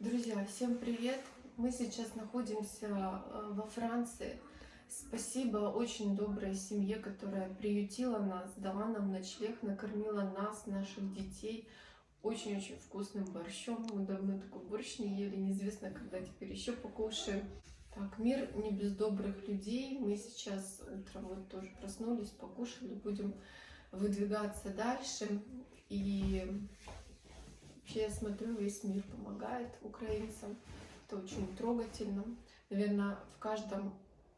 Друзья, всем привет! Мы сейчас находимся э, во Франции. Спасибо очень доброй семье, которая приютила нас, дала нам ночлег, накормила нас, наших детей очень-очень вкусным борщом. Мы давно такой борщ не ели, неизвестно, когда теперь еще покушаем. Так, мир не без добрых людей. Мы сейчас утром вот тоже проснулись, покушали, будем выдвигаться дальше. И вообще я смотрю, весь мир помогает украинцам. Это очень трогательно. Наверное, в каждом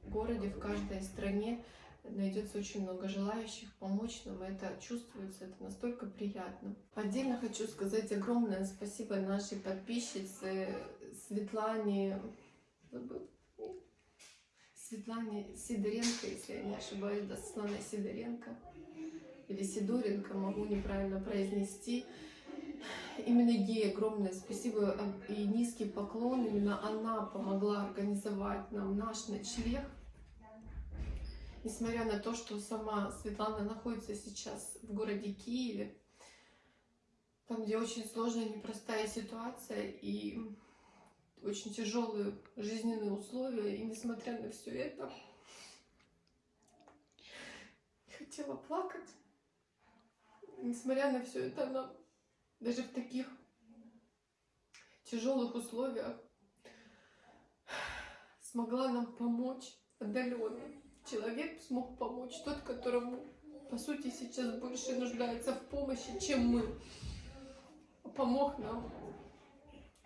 городе, в каждой стране найдется очень много желающих помочь нам. Это чувствуется, это настолько приятно. Отдельно хочу сказать огромное спасибо нашей подписчице Светлане, Светлане Сидоренко, если я не ошибаюсь, да, Светлана Сидоренко или Сидоренко, могу неправильно произнести. Именно ей огромное спасибо и низкий поклон. Именно она помогла организовать нам наш ночлег. Несмотря на то, что сама Светлана находится сейчас в городе Киеве, там, где очень сложная, непростая ситуация и очень тяжелые жизненные условия. И несмотря на все это, хотела плакать. Несмотря на все это, она даже в таких тяжелых условиях смогла нам помочь отдаленно. Человек смог помочь, тот, которому, по сути, сейчас больше нуждается в помощи, чем мы. Помог нам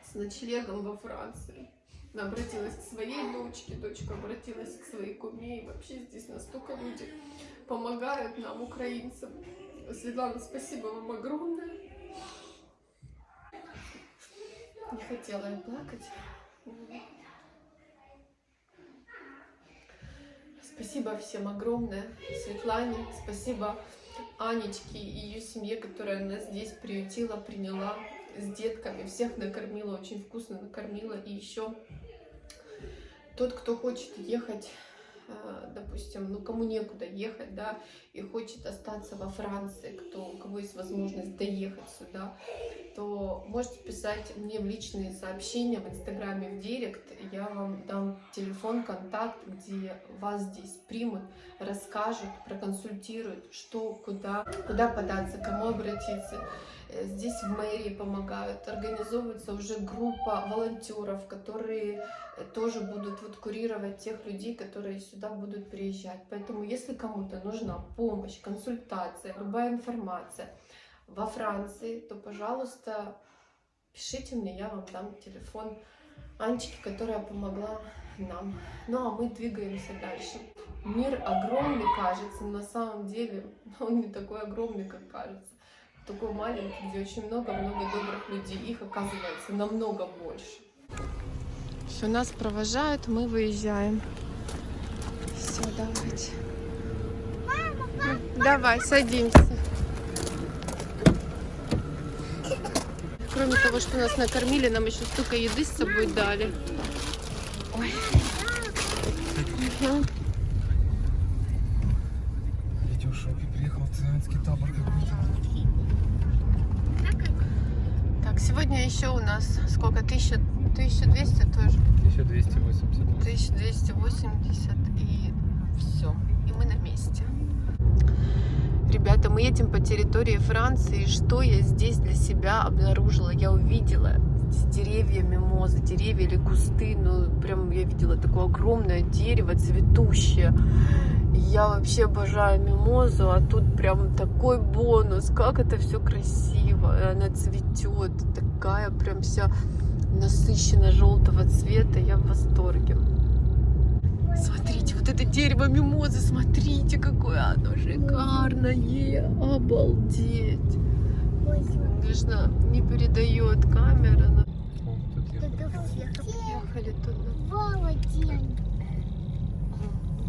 с ночлегом во Франции. Она обратилась к своей дочке, дочка обратилась к своей куме. И вообще здесь настолько люди помогают нам, украинцам. Светлана, спасибо вам огромное. Не хотела я плакать. Спасибо всем огромное. Светлане, спасибо Анечке и ее семье, которая нас здесь приютила, приняла с детками. Всех накормила, очень вкусно накормила. И еще тот, кто хочет ехать допустим, ну кому некуда ехать, да, и хочет остаться во Франции, кто, у кого есть возможность доехать сюда, то можете писать мне в личные сообщения в Инстаграме, в Директ. Я вам дам телефон, контакт, где вас здесь примут, расскажут, проконсультируют, что, куда, куда податься, кому обратиться. Э, здесь в мэрии помогают, организовывается уже группа волонтеров, которые э, тоже будут вот курировать тех людей, которые сюда будут приезжать. Поэтому, если кому-то нужна помощь, консультация, любая информация во Франции, то, пожалуйста, пишите мне, я вам дам телефон Анечки, которая помогла нам. Ну, а мы двигаемся дальше. Мир огромный кажется, но на самом деле он не такой огромный, как кажется такой маленький, где очень много-много добрых людей. Их оказывается намного больше. Все, нас провожают, мы выезжаем. Все, давайте. Мама, папа. Давай, садимся. Кроме того, что нас накормили, нам еще столько еды с собой дали. Ой. Угу. Сегодня еще у нас сколько? 1000, 1200 тоже? 1280. 1280 и все. И мы на месте. Ребята, мы едем по территории Франции. Что я здесь для себя обнаружила? Я увидела деревья мимозы, деревья или кусты. Ну, прям я видела такое огромное дерево цветущее. Я вообще обожаю мимозу, а тут прям такой бонус. Как это все красиво. Она цветет. Такая прям вся насыщенно желтого цвета. Я в восторге. Смотрите, вот это дерево мимозы, смотрите, какое оно шикарное. Обалдеть. Конечно, не передает камера. Но... Ехали туда.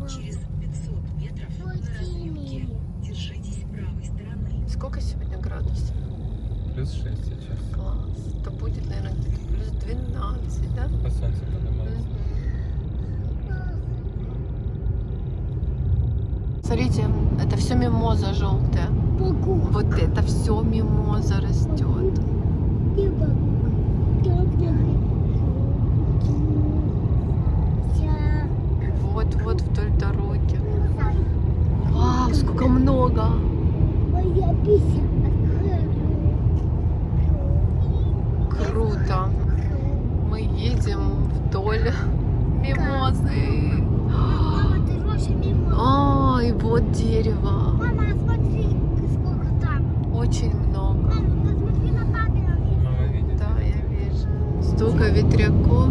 Через 500 метров на разъемке держитесь правой стороны. Сколько сегодня градусов? Плюс 6 сейчас. Класс. То будет, наверное, где-то плюс 12, да? По солнцу поднимается. Смотрите, это все мимоза желтая. Богу. Вот это все мимоза растет. Вот-вот вдоль дороги. Вау, сколько много! Круто! Мы едем вдоль мимозы. Мама, ты рожа мимозы. А, а, и вот дерево. Мама, смотри, сколько там. Очень много. Мама, посмотри на камеру. Мама видит. Да, я вижу. Столько ветряков.